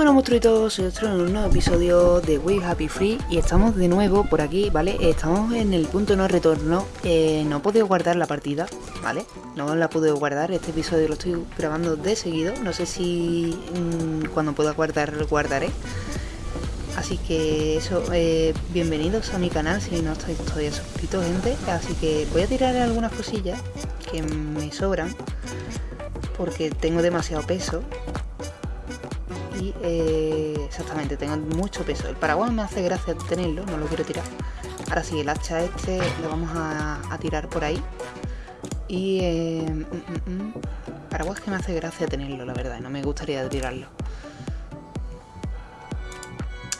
bueno monstruitos, soy Ostro en un nuevo episodio de Wave Happy Free y estamos de nuevo por aquí, ¿vale? Estamos en el punto no retorno, eh, no he podido guardar la partida, ¿vale? No la puedo guardar, este episodio lo estoy grabando de seguido, no sé si mmm, cuando pueda guardar guardaré. Así que eso, eh, bienvenidos a mi canal si no estáis todavía suscritos gente, así que voy a tirar algunas cosillas que me sobran porque tengo demasiado peso eh, exactamente, tengo mucho peso. El paraguas me hace gracia tenerlo, no lo quiero tirar. Ahora sí, el hacha este lo vamos a, a tirar por ahí. Y eh, mm, mm, mm, paraguas que me hace gracia tenerlo, la verdad, no me gustaría tirarlo.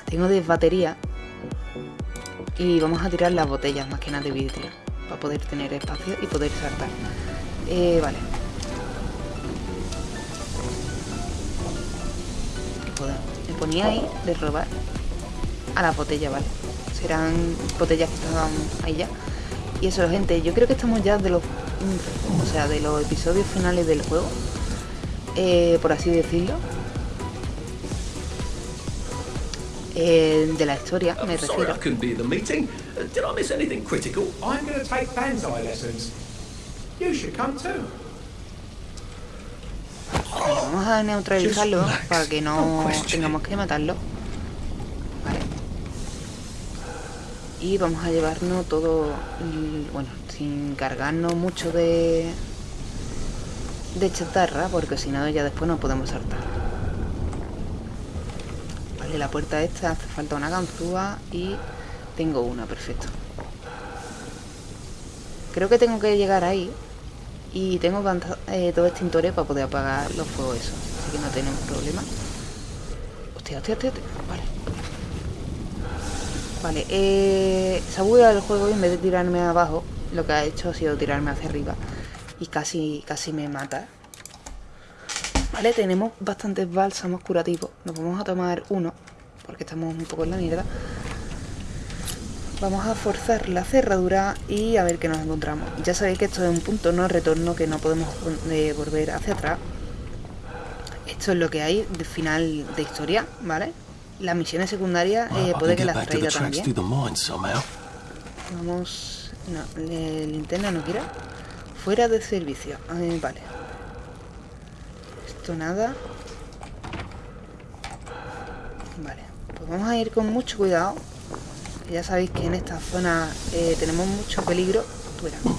Tengo de batería y vamos a tirar las botellas más que nada de vidrio para poder tener espacio y poder saltar. Eh, vale. Ponía ahí de robar a las botellas, ¿vale? Serán botellas que estaban ahí ya. Y eso, gente, yo creo que estamos ya de los... O sea, de los episodios finales del juego. Eh, por así decirlo. Eh, de la historia, me refiero. Vamos a neutralizarlo para que no tengamos que matarlo. Vale. Y vamos a llevarnos todo, bueno, sin cargarnos mucho de de chatarra, porque si no ya después no podemos saltar. Vale, la puerta esta hace falta una ganzúa y tengo una, perfecto. Creo que tengo que llegar ahí y tengo eh, dos extintores para poder apagar los fuegos esos. Así que no tenemos problema. Hostia, hostia, hostia, Vale. Vale, eh, bugueado el juego y en vez de tirarme abajo, lo que ha hecho ha sido tirarme hacia arriba. Y casi, casi me mata. Vale, tenemos bastantes bálsamos curativos. Nos vamos a tomar uno, porque estamos un poco en la mierda. Vamos a forzar la cerradura y a ver qué nos encontramos. Ya sabéis que esto es un punto no retorno que no podemos eh, volver hacia atrás. Esto es lo que hay de final de historia, ¿vale? Las misiones secundarias eh, puede que las traiga también. Vamos... No, el linterna no quiere. Fuera de servicio. Eh, vale. Esto nada. Vale. Pues vamos a ir con mucho cuidado ya sabéis que en esta zona eh, tenemos mucho peligro. Fuera. Vale.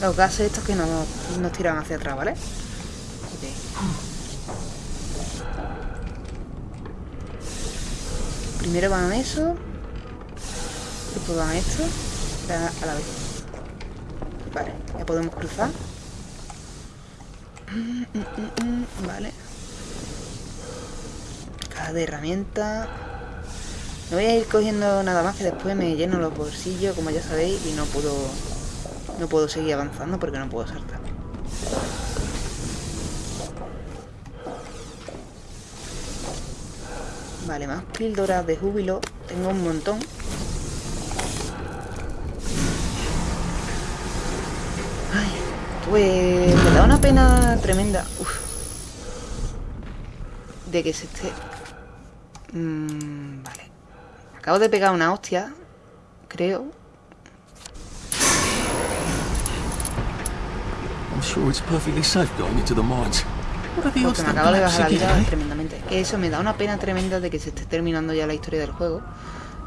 Los gases estos que nos, nos tiran hacia atrás, ¿vale? Okay. Primero van eso. Después van esto. A la vez. Vale, ya podemos cruzar. Mm, mm, mm, vale. Caja de herramientas. No voy a ir cogiendo nada más que después me lleno los bolsillos, como ya sabéis, y no puedo no puedo seguir avanzando porque no puedo saltar. Vale, más píldoras de júbilo. Tengo un montón. Ay, pues me da una pena tremenda. De que se esté... Vale. Acabo de pegar una hostia, creo. Porque me acabo de bajar la vida tremendamente. Que eso me da una pena tremenda de que se esté terminando ya la historia del juego.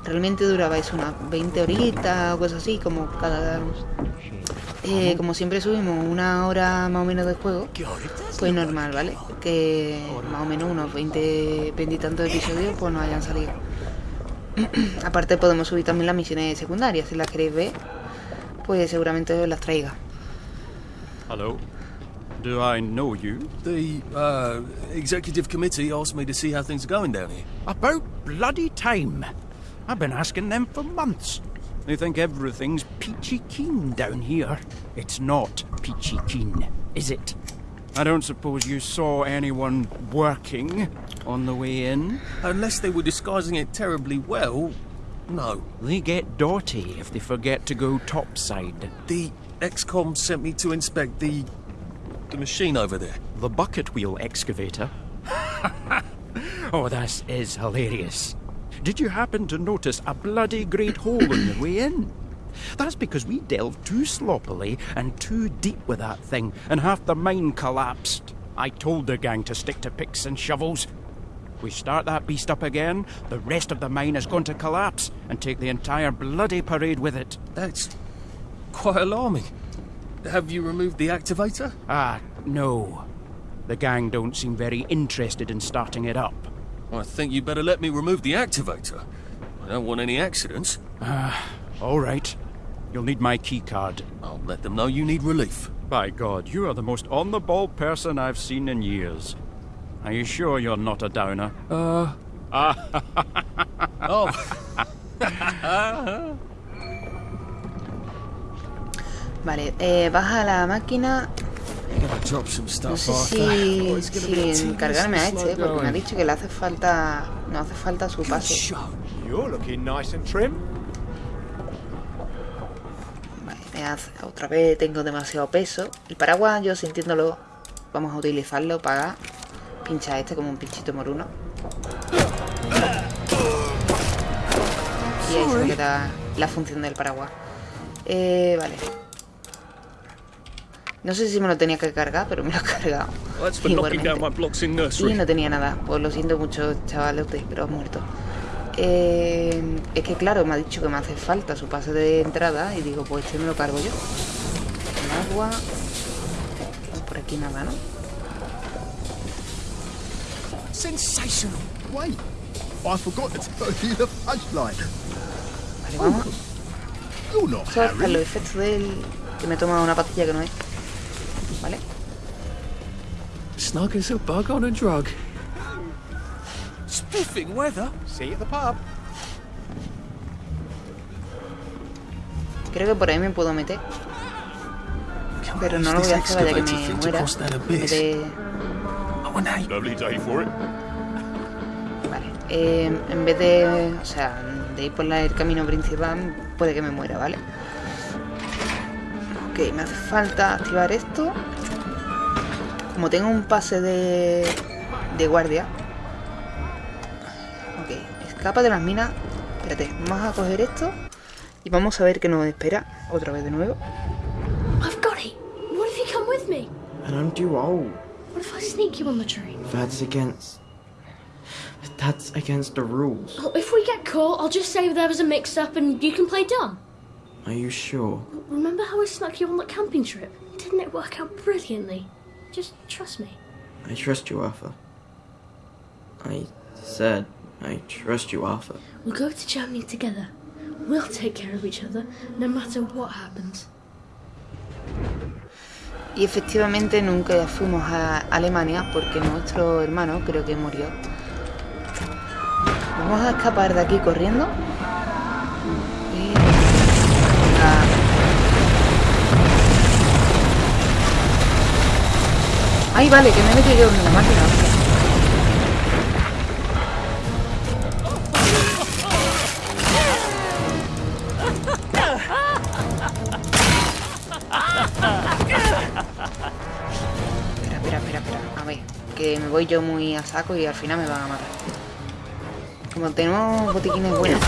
Realmente duraba eso unas 20 horitas o cosas así, como cada... Eh, como siempre subimos una hora más o menos de juego, pues normal, ¿vale? Que más o menos unos 20, 20 y tantos episodios pues no hayan salido. Aparte podemos subir también las misiones secundarias, si las queréis ver, pues seguramente os las traiga. Hello. Do I know you? The uh, executive committee asked me to see how things are going down here. About bloody time. I've been asking them for months. They think everything's peachy keen down here. It's not peachy keen, is it? I don't suppose you saw anyone working on the way in? Unless they were disguising it terribly well, no. They get dirty if they forget to go topside. The XCOM sent me to inspect the... the machine over there. The bucket wheel excavator? oh, this is hilarious. Did you happen to notice a bloody great hole on your way in? That's because we delved too sloppily and too deep with that thing, and half the mine collapsed. I told the gang to stick to picks and shovels. We start that beast up again, the rest of the mine is going to collapse and take the entire bloody parade with it. That's quite alarming. Have you removed the activator? Ah, no. The gang don't seem very interested in starting it up. I think you'd better let me remove the activator. I don't want any accidents. Ah, all right. You'll need my keycard. I'll let them know you need relief. By God, you are the most on the ball person I've seen in years. Are you sure you're not a downer? Uh. oh, Vale, eh, baja la máquina. I'm gonna drop some No sé after. si, Oh, it's a si encargarme a este, slow porque me ha dicho que le hace falta. No hace falta su Good pase. You're looking nice and trim. Me hace- otra vez tengo demasiado peso. El paraguas, yo sintiéndolo, vamos a utilizarlo para pinchar este como un pinchito moruno. Y ahí se me queda la función del paraguas. Eh, vale. No sé si me lo tenía que cargar, pero me lo he cargado. Igualmente. Y no tenía nada. Pues lo siento mucho, chavales, pero has muerto. Eh, es que claro, me ha dicho que me hace falta su pase de entrada y digo, pues este me lo cargo yo. Con agua. Por aquí nada, ¿no? Sensational. Wait, I forgot to tell you the punchline. Vale, vamos. Esto es para los efectos del... Que me he tomado una pastilla que no es. ¿Vale? Snug as a bug on a drug. Spiffing weather. See you at the pub. Creo que por ahí me puedo meter. Pero no lo voy a hacer, vaya que me muera. de- Oh, and hey, Lovely day for it. Vale, eh, en vez de, o sea, de ir por la- el camino principal, puede que me muera, ¿vale? Ok, me hace falta activar esto. Como tengo un pase de, de guardia. Ok, escapa de las minas. Espérate, vamos a coger esto. Y vamos a ver qué nos espera. Otra vez de nuevo. I've got it. What if you come with me? And I'm too old. What if I sneak you on the train? That's against. That's against the rules. Oh, if we get caught, I'll just say there was a mix-up and you can play dumb. Are you sure? Remember how I snuck you on that camping trip? Didn't it work out brilliantly? Just trust me. I trust you, Arthur. I said I trust you, Arthur. We'll go to Germany together. We'll take care of each other, no matter what happens. Y efectivamente nunca fuimos a Alemania porque nuestro hermano creo que murió. Vamos a escapar de aquí corriendo. Y... Ah. Ay, vale, que me he metido yo en la máquina. Que me voy yo muy a saco y al final me van a matar. Como tenemos botiquines buenos.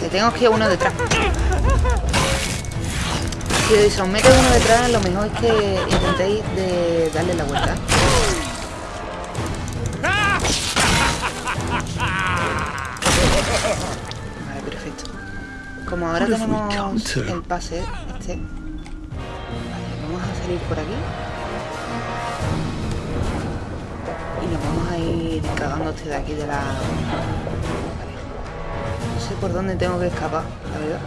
Te tengo que ir uno detrás. Si os mete uno detrás, lo mejor es que intentéis darle la vuelta. Como ahora tenemos el pase este, vale, vamos a salir por aquí. Y nos vamos a ir cagando este de aquí de la... Vale. No sé por dónde tengo que escapar, la verdad.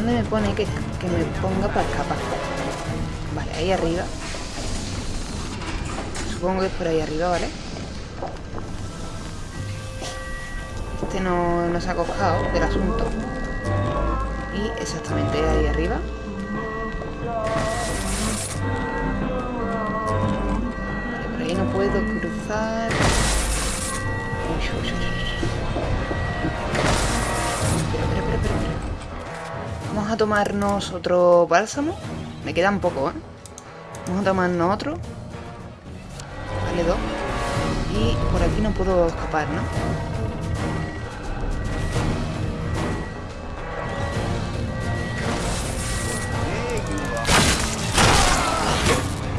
¿Dónde me pone que, que me ponga para escapar? Vale, ahí arriba. Supongo que es por ahí arriba, ¿vale? Este no, no se ha coscado del asunto. Y exactamente ahí arriba. Vale, por ahí no puedo cruzar. Uy, uy, uy, Vamos a tomarnos otro bálsamo. Me queda un poco, ¿eh? Vamos a tomarnos otro. Vale, dos. Y por aquí no puedo escapar, ¿no?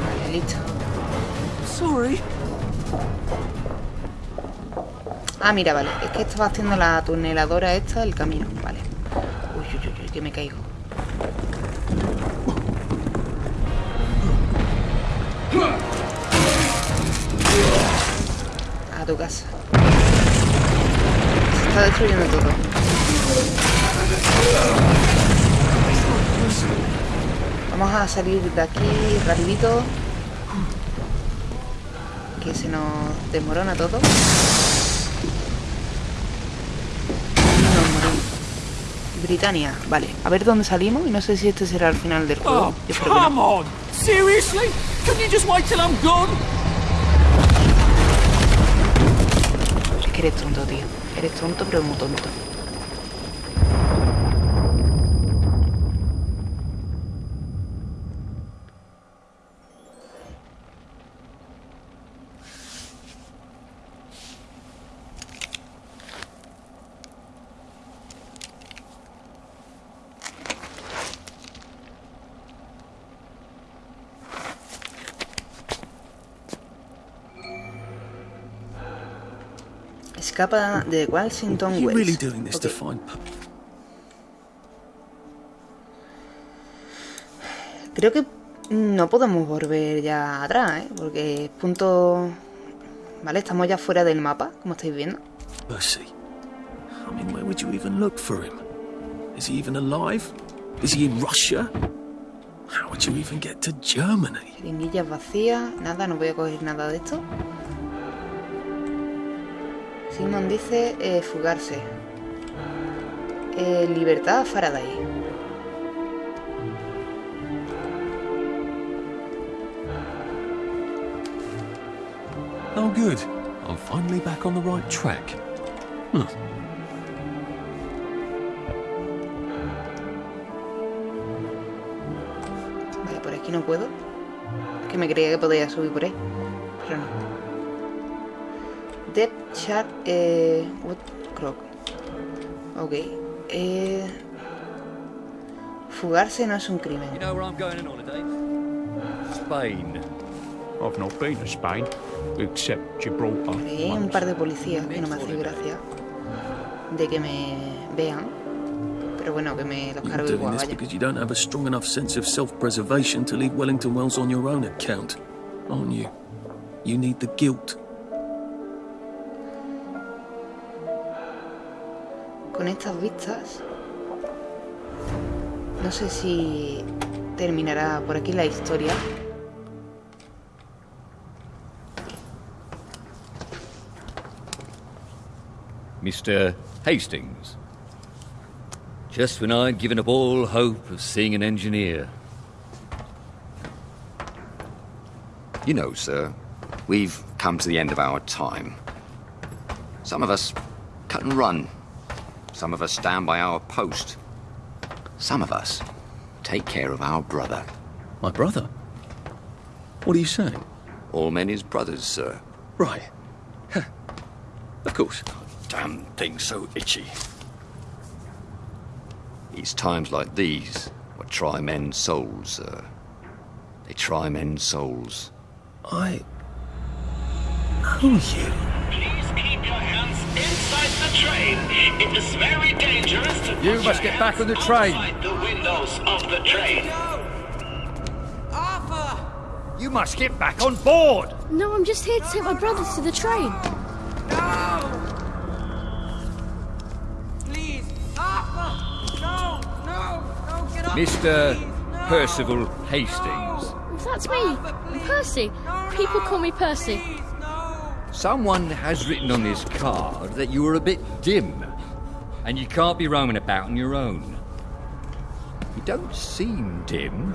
Vale, listo. Sorry. Ah, mira, vale. Es que estaba haciendo la tuneladora esta del camino. Vale. Uy, uy, uy, uy, que caigo. A tu casa. Se está destruyendo todo. Vamos a salir de aquí rapidito. Que se nos desmorona todo. Britannia, vale. A ver dónde salimos y no sé si este será el final del juego. Oh, Yo espero que no. come on! Seriously? Can you just wait till I'm gone? Es que eres tonto, tío. Eres tonto, pero muy tonto. Escapa de Washington Wells. Creo que no podemos volver ya atrás, ¿eh? Porque es punto... Vale, estamos ya fuera del mapa, como estáis viendo. Percy. I mean, where would you even look for him? Is he even alive? Is he in Russia? How would you even get to Germany? Jeringuillas vacías, nada, no voy a coger nada de esto. Simon dice eh, fugarse. Eh, libertad Faraday. Oh, good. I'm finally back on the right track. Huh. Vale, por aquí no puedo. Es que me creía que podía subir por ahí. Pero no. Death Shark eh, Woodcrock. Ok. Eh, fugarse no es un crimen. You know where I'm going on holiday? Spain. I've not been to Spain, except Gibraltar. Ahí hay un par de policías que no me hace gracia de que me vean. Pero bueno, que me los You're cargo doing igual, this vaya. because you don't have a strong enough sense of self-preservation to leave Wellington Wells on your own account, aren't you? You need the guilt. Con estas vistas, no sé si terminará por aquí la historia. Mr. Hastings. Just when I'd given up all hope of seeing an engineer. You know, sir, we've come to the end of our time. Some of us cut and run. Some of us stand by our post. Some of us take care of our brother. My brother? What are you saying? All men is brothers, sir. Right. Huh. Of course. Damn thing so itchy. It's times like these what try men's souls, sir. They try men's souls. I know you. Train. It is very dangerous to You must get back on the train. the windows of the train. Arthur! You must get back on board! No, I'm just here to take my brothers to the train. No! Please, Arthur! No, no, no, get off! Mr. Percival Hastings. That's me, Percy. People call me Percy. Someone has written on this card that you are a bit dim, and you can't be roaming about on your own. You don't seem dim.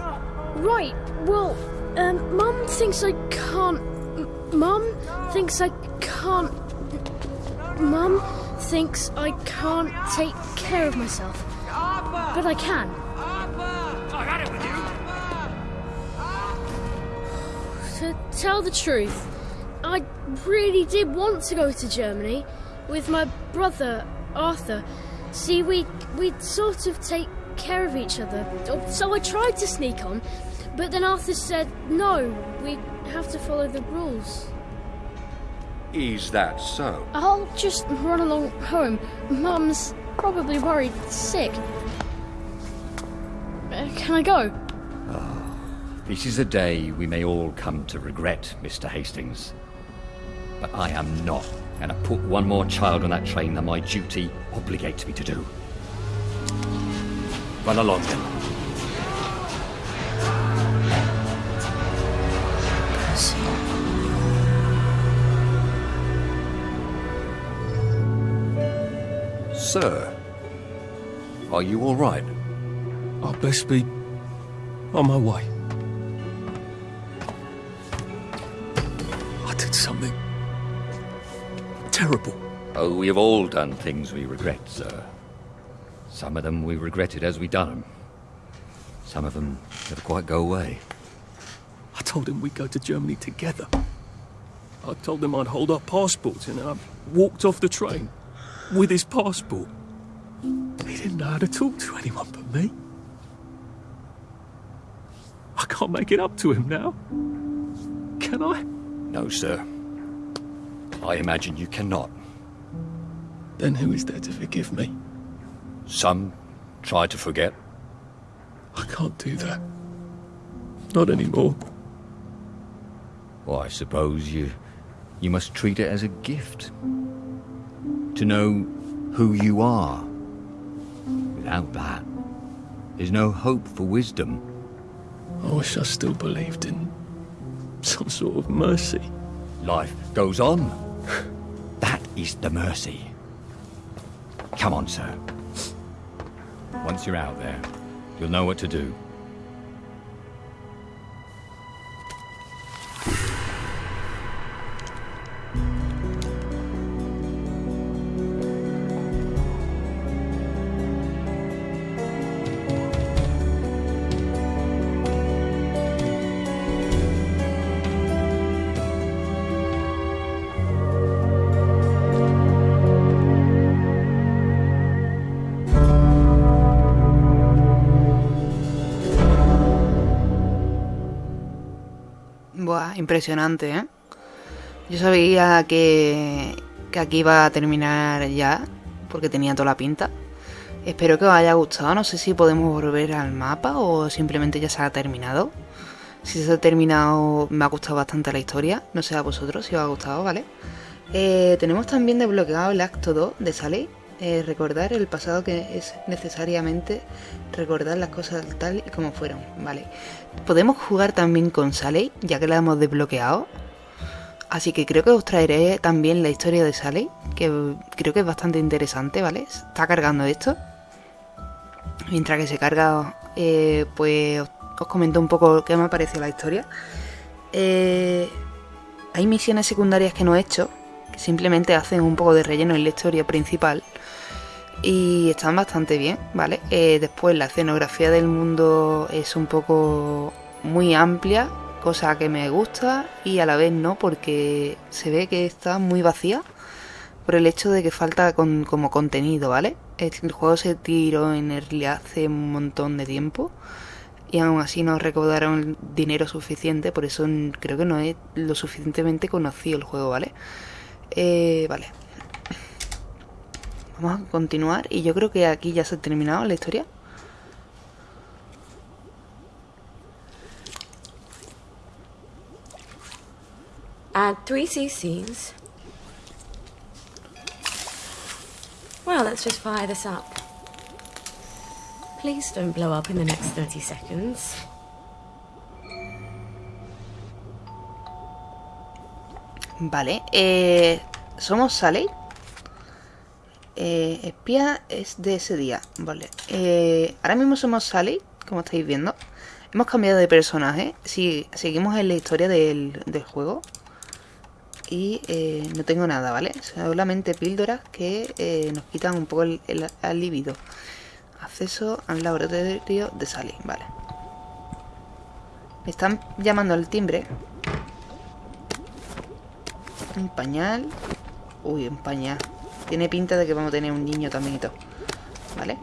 Right, well, um, Mum thinks I can't. Mum thinks I can't. Mum thinks I can't take care of myself. But I can. To tell the truth, I really did want to go to Germany with my brother Arthur. See, we we'd sort of take care of each other. So I tried to sneak on, but then Arthur said no. We have to follow the rules. Is that so? I'll just run along home. Mum's probably worried sick. Uh, can I go? This is a day we may all come to regret, Mr. Hastings. But I am not going to put one more child on that train than my duty obligates me to do. Run along then. Sir, are you all right? I'll best be on my way. Terrible. Oh, we have all done things we regret, sir. Some of them we regretted as we done them. Some of them never quite go away. I told him we'd go to Germany together. I told him I'd hold our passports and I walked off the train with his passport. He didn't know how to talk to anyone but me. I can't make it up to him now. Can I? No, sir. I imagine you cannot. Then who is there to forgive me? Some try to forget. I can't do that. Not anymore. Well, I suppose you you must treat it as a gift. To know who you are. Without that, there's no hope for wisdom. I wish I still believed in some sort of mercy. Life goes on. That is the mercy. Come on, sir. Once you're out there, you'll know what to do. Impresionante, ¿eh? Yo sabía que, que aquí iba a terminar ya, porque tenía toda la pinta. Espero que os haya gustado, no sé si podemos volver al mapa o simplemente ya se ha terminado. Si se ha terminado, me ha gustado bastante la historia, no sé a vosotros si os ha gustado, ¿vale? Eh, tenemos también desbloqueado el acto 2 de Sally. Eh, recordar el pasado que es necesariamente recordar las cosas tal y como fueron, ¿vale? Podemos jugar también con Sally, ya que la hemos desbloqueado. Así que creo que os traeré también la historia de Sally, que creo que es bastante interesante, ¿vale? Está cargando esto. Mientras que se carga, eh, pues os, comento un poco qué me parece la historia. Eh, hay misiones secundarias que no he hecho, que simplemente hacen un poco de relleno en la historia principal. Y están bastante bien, ¿vale? Eh, después la escenografía del mundo es un poco muy amplia, cosa que me gusta y a la vez no, porque se ve que está muy vacía por el hecho de que falta con, como contenido, ¿vale? El, juego se tiró en early hace un montón de tiempo y aún así no recaudaron dinero suficiente, por eso creo que no es lo suficientemente conocido el juego, ¿vale? Eh, vale. Vamos a continuar y yo creo que aquí ya se ha terminado la historia. Add three CCs. Well, let's just fire this up. Please don't blow up in the next 30 seconds. Vale, eh, somos Sally. Eh, espía es de ese día. Vale, eh, ahora mismo somos Sally, como estáis viendo. Hemos cambiado de personaje. Seguimos en la historia del, juego. Y eh, no tengo nada, ¿vale? Solamente píldoras que nos quitan un poco el, el, el libido. Acceso al laboratorio de Sally, vale. Me están llamando al timbre. Un pañal. Uy, un pañal. Tiene pinta de que vamos a tener un niño también y todo. ¿Vale?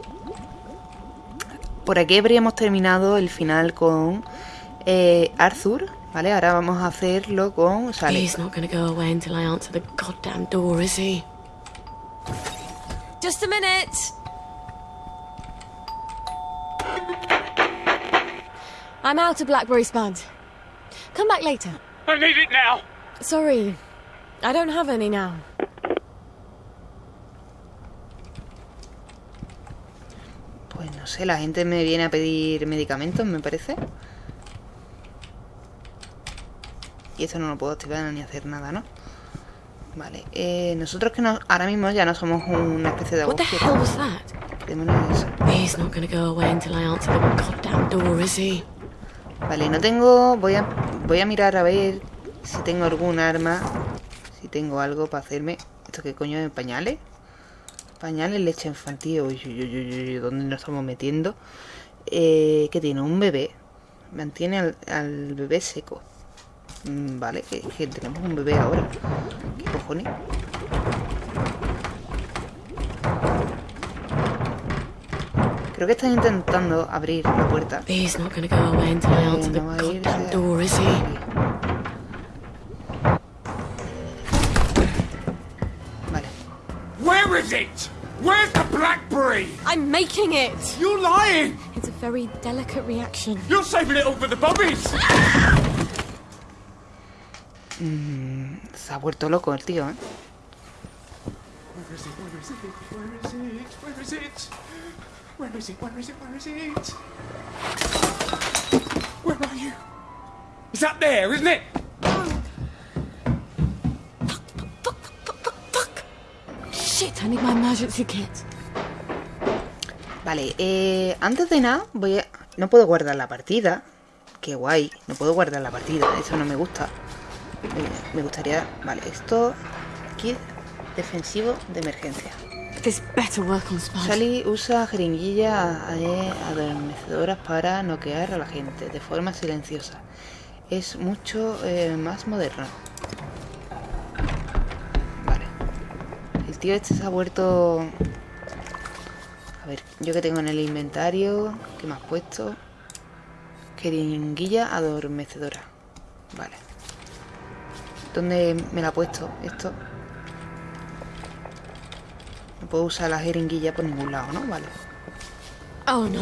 Por aquí habríamos terminado el final con eh, Arthur. ¿Vale? Ahora vamos a hacerlo con Sally. He's not gonna go away until I answer the goddamn door, is he? Just a minute. I'm out of Blackberry Spud. Come back later. I need it now. Sorry, I don't have any now. No sé, la gente me viene a pedir medicamentos, me parece. Y esto no lo puedo activar ni hacer nada, ¿no? Vale, eh, nosotros que no, ahora mismo ya no somos una especie de What the agujero. hell was that? Quedémonos eso. He's not gonna go away until I answer the goddamn door, is he? Vale, no tengo... Voy a, voy a mirar a ver si tengo algún arma. Si tengo algo para hacerme... ¿Esto qué coño es? ¿Pañales? Pañales, leche infantil. Uy, ¿dónde nos estamos metiendo? Eh, ¿Qué tiene? Un bebé. Mantiene al, al bebé seco. Mm, Vale, que, que tenemos un bebé ahora. ¿Qué cojones? Creo que están intentando abrir la puerta. He's not gonna go away until I answer the no va a irse. goddamn door, is he? Where is it? Where's the blackberry? I'm making it. You're lying. It's a very delicate reaction. You're saving it all for the bobbies. Mm, se ha vuelto loco el tío, ¿eh? Where is it? Where is it? Where is it? Where is it? Where is it? Where is it? Where is it? Where are you? It's up there, isn't it? Shit, I need my emergency kit. Vale, eh, antes de nada, voy a... No puedo guardar la partida. Qué guay, no puedo guardar la partida, eso no me gusta. Me, me gustaría... Vale, esto... Kit defensivo de emergencia. This better work on Spud. Sally usa jeringuillas adormecedoras para noquear a la gente de forma silenciosa. Es mucho eh, más moderno. Tío este se ha vuelto... A ver, yo que tengo en el inventario... ¿Qué me has puesto? Jeringuilla adormecedora. Vale. ¿Dónde me la ha puesto esto? No puedo usar la jeringuilla por ningún lado, ¿no? Vale. Oh no.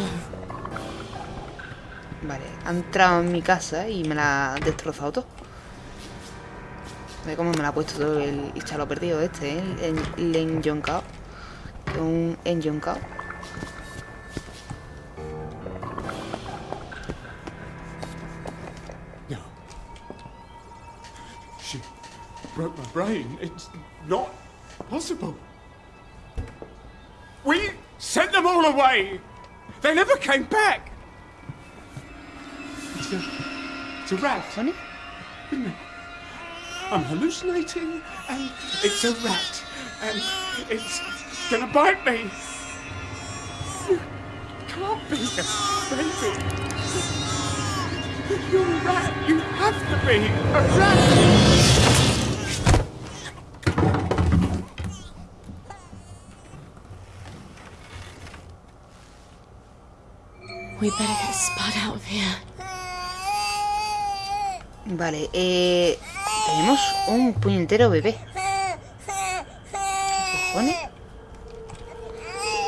Vale, ha entrado en mi casa y me la ha destrozado todo. Ve cómo me la ha puesto todo el, chalo perdido este, ¿eh? El, el enyoncao. Un enyoncao. No. She broke my brain. It's not possible. We sent them all away. They never came back. It's a, it's a rat. Funny? Isn't it? I'm hallucinating, and it's a rat, and it's gonna bite me. You can't be a baby. You're a rat. You have to be a rat. We better get Spud out of here. Vale, eh... Tenemos un puñetero bebé. ¿Qué cojones?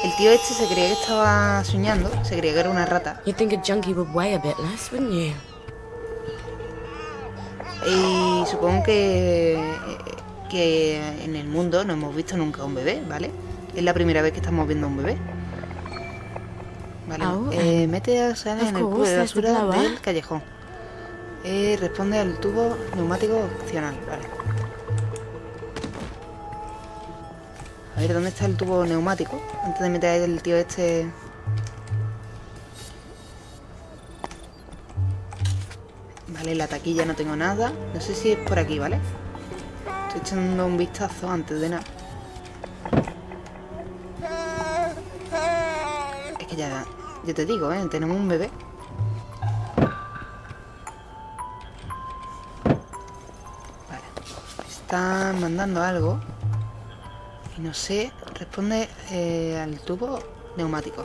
El tío este se creía que estaba soñando. Se creía que era una rata. You'd think a junkie would weigh a bit less, wouldn't you? Y supongo que, que en el mundo no hemos visto nunca un bebé, ¿vale? Es la primera vez que estamos viendo un bebé. Vale, Oh, eh, mete a of en el cubo de basura del callejón. Eh, responde al tubo neumático opcional, vale. A ver, ¿dónde está el tubo neumático? Antes de meter el tío este... Vale, la taquilla no tengo nada. No sé si es por aquí, ¿vale? Estoy echando un vistazo antes de nada. Es que ya, ya te digo, ¿eh? Tenemos un bebé. Están mandando algo. Y no sé, responde eh, al tubo neumático.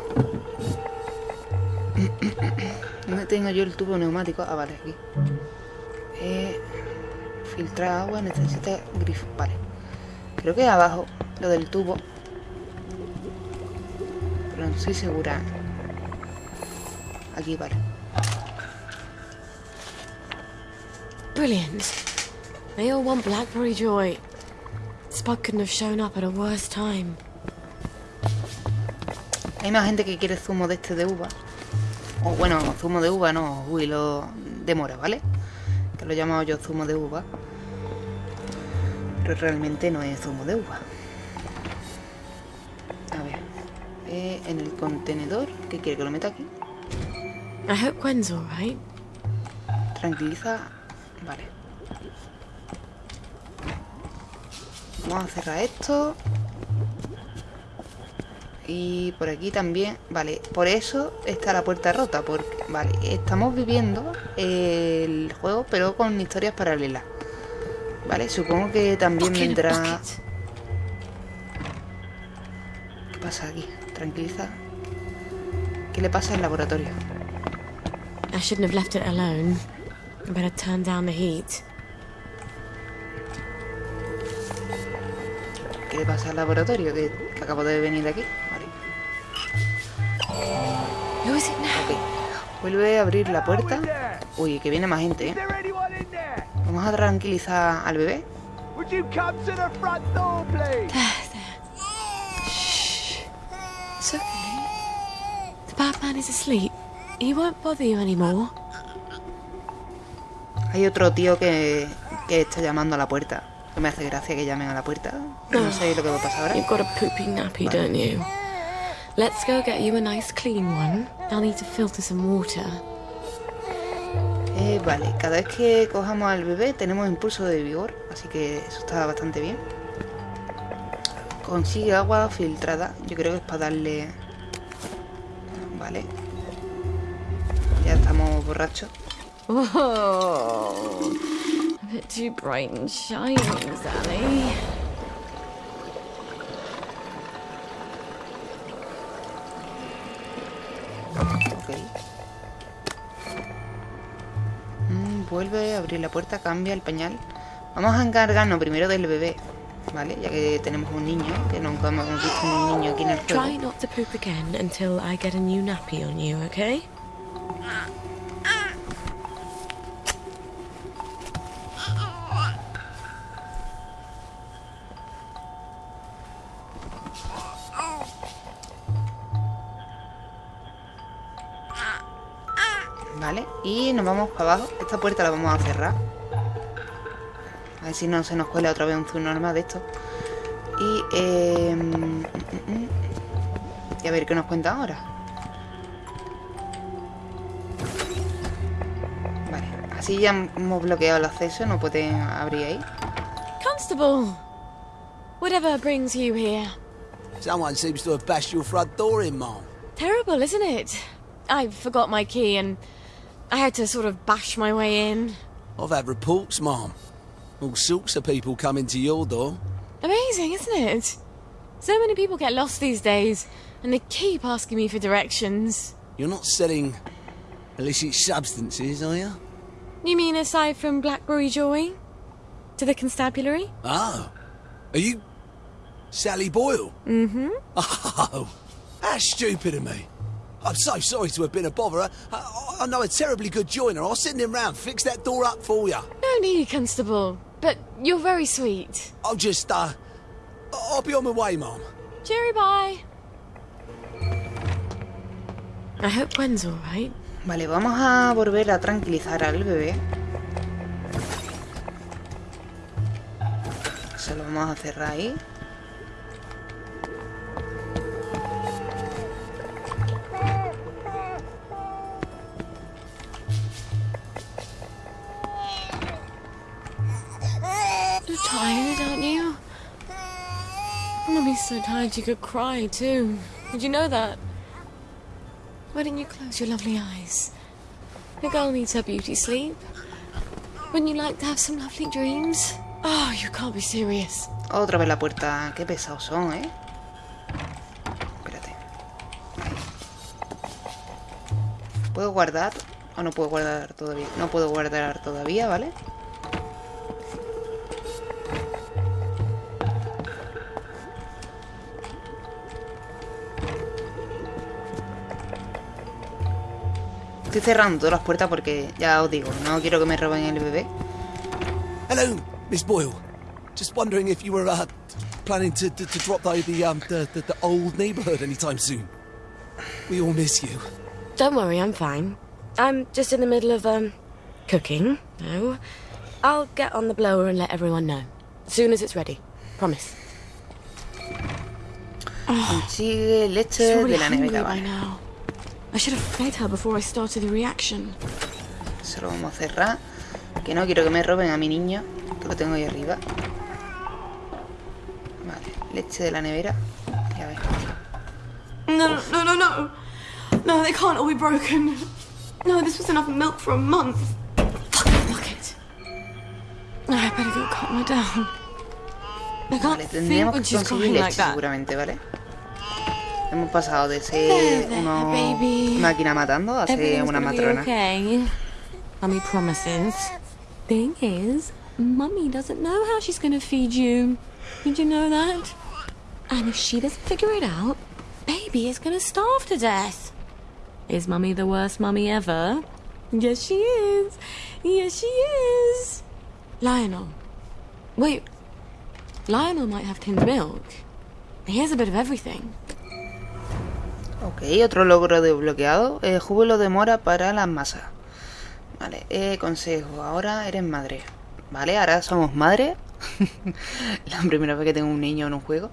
¿Dónde tengo yo el tubo neumático? Ah, vale, aquí. Eh, filtrar agua, necesita grifo. Vale. Creo que abajo, lo del tubo. Pero no estoy segura. Aquí, vale. Brilliant. They all want Blackberry Joy. Spud couldn't have shown up at a worse time. Hay más gente que quiere zumo de este de uva. O bueno, zumo de uva no, uy, lo de mora, ¿vale? Que lo he llamado yo zumo de uva. Pero realmente no es zumo de uva. A ver. eh, en el contenedor. ¿Qué quiere que lo meta aquí? I hope Gwen's alright. Tranquiliza. Vale. Vamos a cerrar esto. Y por aquí también, vale, por eso está la puerta rota, porque, vale, estamos viviendo el juego, pero con historias paralelas. Vale, supongo que también vendrá... ¿Qué pasa aquí? Tranquiliza. ¿Qué le pasa al laboratorio? I shouldn't have left it alone. I better turn down the heat. Le pasa al laboratorio? Que, que acabo de venir de aquí. Vale. Ok. Vuelve a abrir la puerta. Uy, que viene más gente, ¿eh? Vamos a tranquilizar al bebé. Would you come to the front door, please? It's okay. The Batman is asleep. He won't bother you anymore. Hay otro tío que, que está llamando a la puerta. Me hace gracia que llamen a la puerta. No sé lo que va a pasar ahora. You've got a poopy nappy, don't you? Let's go get you a nice clean one. I'll need to filter some water. Eh, vale, cada vez que cojamos al bebé tenemos impulso de vigor, así que eso está bastante bien. Consigue agua filtrada, yo creo que es para darle... Vale. Ya estamos borrachos. Whoa. A bit too bright and shiny, Sally. Ok. Mm, vuelve a abrir la puerta, cambia el pañal. Vamos a encargarnos primero del bebé, ¿vale? Ya que tenemos un niño, que nunca hemos visto un niño aquí en el juego. Try not to poop again until I get a new nappy on you, okay? Vamos para abajo. Esta puerta la vamos a cerrar. A ver si no se nos cuela otra vez un zoom normal de esto. Y, eh, mm, mm, mm. y a ver qué nos cuenta ahora. Vale, así ya hemos bloqueado el acceso, no pueden abrir ahí. Constable! Whatever brings you here. Someone seems to have bashed your front door in, Mom. Terrible, isn't it? I forgot my key and I had to sort of bash my way in. I've had reports, Mom. All sorts of people coming to your door. Amazing, isn't it? So many people get lost these days, and they keep asking me for directions. You're not selling illicit substances, are you? You mean aside from Blackberry Joy? To the constabulary? Oh. Are you Sally Boyle? Mm-hmm. Oh, how stupid of me. I'm so sorry to have been a botherer. I, I, I know a terribly good joiner. I'll send him round, fix that door up for you. No need, Constable. But you're very sweet. I'll just, uh, I'll be on my way, Mom. Cheery bye. I hope Gwen's alright. Vale, vamos a volver a tranquilizar al bebé. Se lo vamos a cerrar ahí. So tired you could cry, too. Did you know that? Why didn't you close your lovely eyes? The girl needs her beauty sleep. Wouldn't you like to have some lovely dreams? Oh, you can't be serious. Otra vez la puerta. Qué pesados son, ¿eh? Espérate. ¿Puedo guardar? ¿O no puedo guardar todavía? No puedo guardar todavía, ¿vale? Estoy cerrando todas las puertas porque, ya os digo, no quiero que me roben el bebé. Hello, Miss Boyle. Just wondering if you were uh, planning to, to, to drop by the, um, the, the, the old neighborhood anytime soon. We all miss you. Don't worry, I'm fine. I'm just in the middle of, um, cooking. No. I'll get on the blower and let everyone know. As soon as it's ready. Promise. Consigue leche She's already de la hungry nevera, by vale. Should have fed her before I started the reaction. Se lo vamos a cerrar. Que no quiero que me roben a mi niño. Que lo tengo ahí arriba. Vale, leche de la nevera. Ya ves. No, no, no, no. No, they can't all be broken. No, this was enough milk for a month. Fucking bucket. I better go calm her down. I can't Vale, think when she's crying like that. seguramente, ¿vale? Hemos pasado de ser There, there, unos baby. máquina matando a ser una matrona. okay. Mummy promises. Thing is, Mummy doesn't know how she's gonna feed you. Did you know that? And if she doesn't figure it out, baby is gonna starve to death. Is Mummy the worst mummy ever? Yes, she is. Yes, she is. Lionel. Wait. Lionel might have tinned milk. He has a bit of everything. Ok, otro logro desbloqueado. Eh, júbilo de mora para las masas. Vale, eh, consejo. Ahora eres madre. Vale, ahora somos madre. la primera vez que tengo un niño en un juego.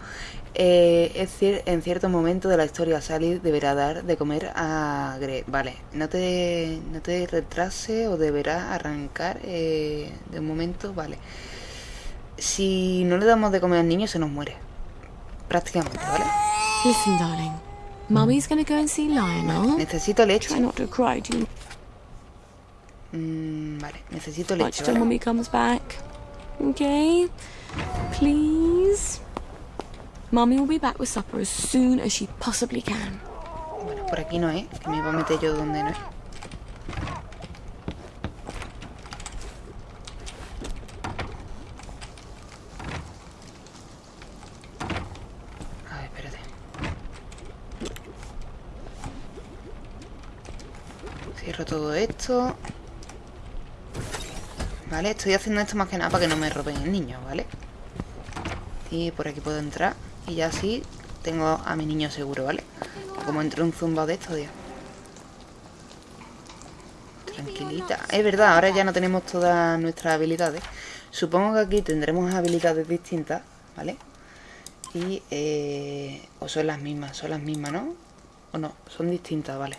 Eh, es cier- en cierto momento de la historia, Sally deberá dar de comer a Greg. Vale, no te, no te retrase o deberá arrancar eh, de un momento. Vale. Si no le damos de comer al niño, se nos muere. Prácticamente, ¿vale? Listen, darling. Mummy's gonna go and see Lionel. Necesito leche. Try not to cry, do you? Mm, vale, necesito leche. Watch till ¿vale? Mummy comes back. Okay? Please? Mummy will be back with supper as soon as she possibly can. Bueno, por aquí no es, que me iba a meter yo donde no es. Todo esto. Vale, estoy haciendo esto más que nada para que no me roben el niño, ¿vale? Y por aquí puedo entrar. Y ya así tengo a mi niño seguro, ¿vale? Como entre un zumba de estos, tío. Tranquilita. Es verdad, ahora ya no tenemos todas nuestras habilidades. Supongo que aquí tendremos habilidades distintas, ¿vale? Y, eh, o son las mismas, son las mismas, ¿no? O no, son distintas, vale.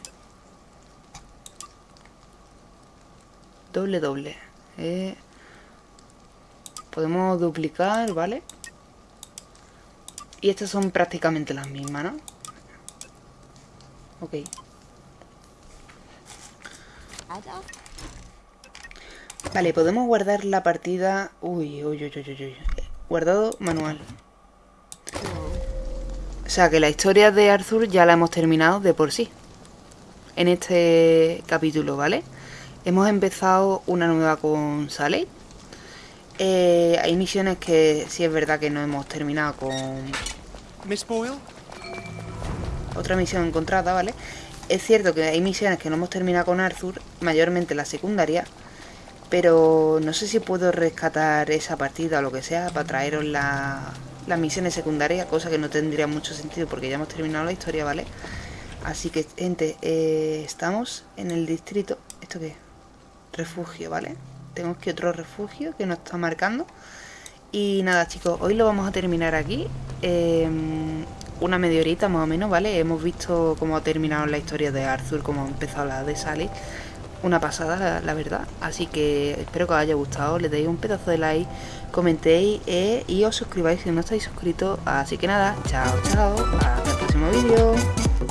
Doble, doble. Eh, podemos duplicar, ¿vale? Y estas son prácticamente las mismas, ¿no? Ok. Vale, podemos guardar la partida... Uy, uy, uy, uy, uy, uy. Guardado manual. O sea, que la historia de Arthur ya la hemos terminado de por sí. En este capítulo, ¿vale? Hemos empezado una nueva con Sally. Eh, hay misiones que sí es verdad que no hemos terminado con Miss Boyle? otra misión encontrada, ¿vale? Es cierto que hay misiones que no hemos terminado con Arthur, mayormente la secundaria, pero no sé si puedo rescatar esa partida o lo que sea para traeros la- las misiones secundarias, cosa que no tendría mucho sentido porque ya hemos terminado la historia, ¿vale? Así que, gente, eh, estamos en el distrito... ¿Esto qué? es? Refugio, ¿vale? Tenemos que otro refugio que nos está marcando. Y nada, chicos, hoy lo vamos a terminar aquí. Eh, una media horita más o menos, ¿vale? Hemos visto cómo ha terminado la historia de Arthur, cómo ha empezado la de Sally. una pasada, la, la verdad. Así que espero que os haya gustado, le deis un pedazo de like, comentéis eh, y os suscribáis si no estáis suscritos. Así que nada, chao, chao, hasta el próximo vídeo.